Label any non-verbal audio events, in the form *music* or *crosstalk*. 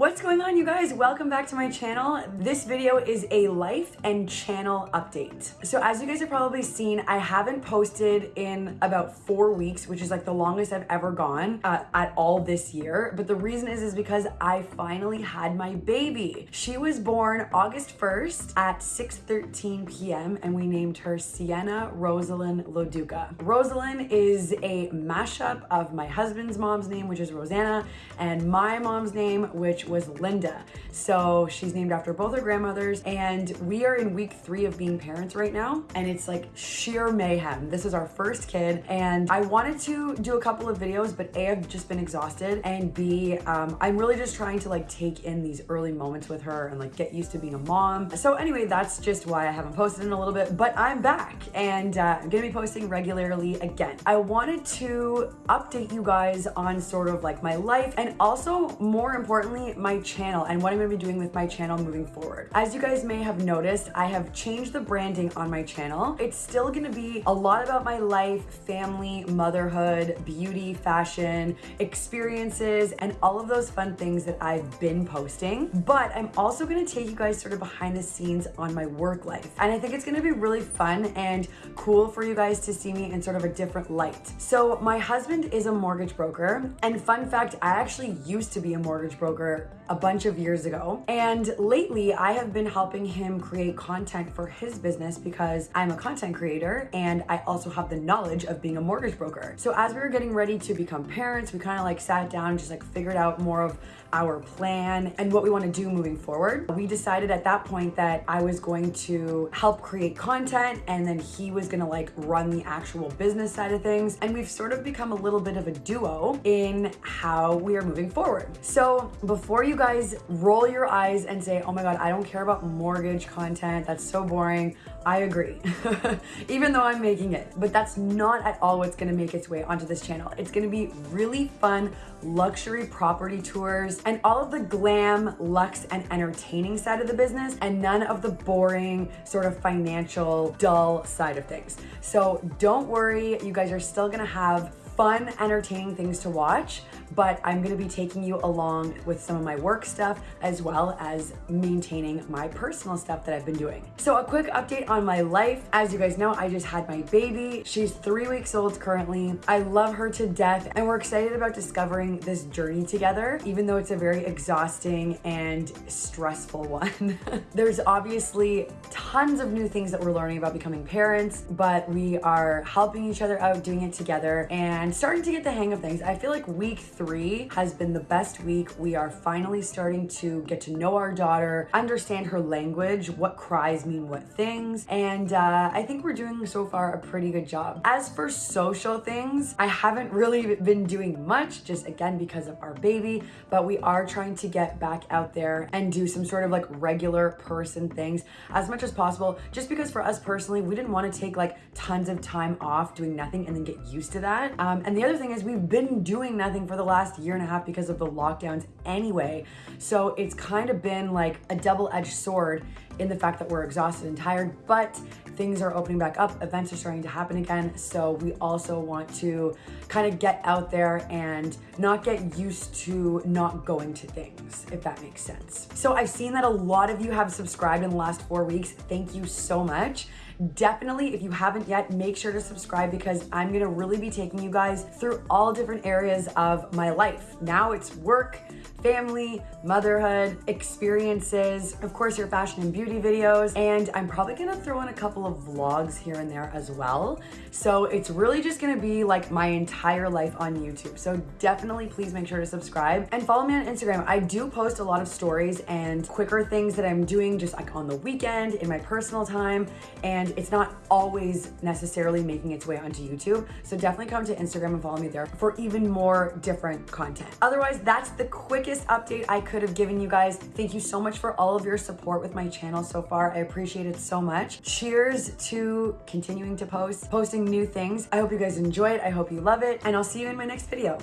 What's going on you guys? Welcome back to my channel. This video is a life and channel update. So as you guys have probably seen, I haven't posted in about four weeks, which is like the longest I've ever gone uh, at all this year. But the reason is, is because I finally had my baby. She was born August 1st at 6.13 p.m. and we named her Sienna Rosalind Loduca. Rosalind is a mashup of my husband's mom's name, which is Rosanna, and my mom's name, which which was Linda. So she's named after both her grandmothers and we are in week three of being parents right now and it's like sheer mayhem. This is our first kid and I wanted to do a couple of videos but A, I've just been exhausted and B, um, I'm really just trying to like take in these early moments with her and like get used to being a mom. So anyway, that's just why I haven't posted in a little bit, but I'm back and uh, I'm gonna be posting regularly again. I wanted to update you guys on sort of like my life and also more importantly, my channel and what I'm gonna be doing with my channel moving forward. As you guys may have noticed, I have changed the branding on my channel. It's still gonna be a lot about my life, family, motherhood, beauty, fashion, experiences, and all of those fun things that I've been posting. But I'm also gonna take you guys sort of behind the scenes on my work life. And I think it's gonna be really fun and cool for you guys to see me in sort of a different light. So my husband is a mortgage broker. And fun fact, I actually used to be a mortgage broker a bunch of years ago. And lately I have been helping him create content for his business because I'm a content creator and I also have the knowledge of being a mortgage broker. So as we were getting ready to become parents, we kind of like sat down and just like figured out more of our plan and what we want to do moving forward. We decided at that point that I was going to help create content and then he was going to like run the actual business side of things. And we've sort of become a little bit of a duo in how we are moving forward. So before you guys roll your eyes and say, oh my God, I don't care about mortgage content. That's so boring. I agree, *laughs* even though I'm making it, but that's not at all what's gonna make its way onto this channel. It's gonna be really fun luxury property tours and all of the glam, luxe, and entertaining side of the business and none of the boring sort of financial dull side of things. So don't worry, you guys are still gonna have fun, entertaining things to watch, but I'm gonna be taking you along with some of my work stuff as well as maintaining my personal stuff that I've been doing. So a quick update on my life. As you guys know, I just had my baby. She's three weeks old currently. I love her to death and we're excited about discovering this journey together, even though it's a very exhausting and stressful *laughs* one. *laughs* There's obviously tons of new things that we're learning about becoming parents, but we are helping each other out, doing it together and starting to get the hang of things. I feel like week three has been the best week. We are finally starting to get to know our daughter, understand her language, what cries mean what things, and uh, I think we're doing so far a pretty good job. As for social things, I haven't really been doing much, just again because of our baby, but we are trying to get back out there and do some sort of like regular person things as much as possible, just because for us personally, we didn't want to take like tons of time off doing nothing and then get used to that. Um, Um, and the other thing is we've been doing nothing for the last year and a half because of the lockdowns anyway. So it's kind of been like a double-edged sword in the fact that we're exhausted and tired, but things are opening back up, events are starting to happen again. So we also want to kind of get out there and not get used to not going to things, if that makes sense. So I've seen that a lot of you have subscribed in the last four weeks. Thank you so much definitely if you haven't yet make sure to subscribe because i'm gonna really be taking you guys through all different areas of my life. Now it's work family motherhood experiences of course your fashion and beauty videos and i'm probably gonna throw in a couple of vlogs here and there as well. So it's really just gonna be like my entire life on youtube. So definitely please make sure to subscribe and follow me on instagram. I do post a lot of stories and quicker things that i'm doing just like on the weekend in my personal time it's not always necessarily making its way onto YouTube. So definitely come to Instagram and follow me there for even more different content. Otherwise, that's the quickest update I could have given you guys. Thank you so much for all of your support with my channel so far. I appreciate it so much. Cheers to continuing to post, posting new things. I hope you guys enjoy it. I hope you love it. And I'll see you in my next video.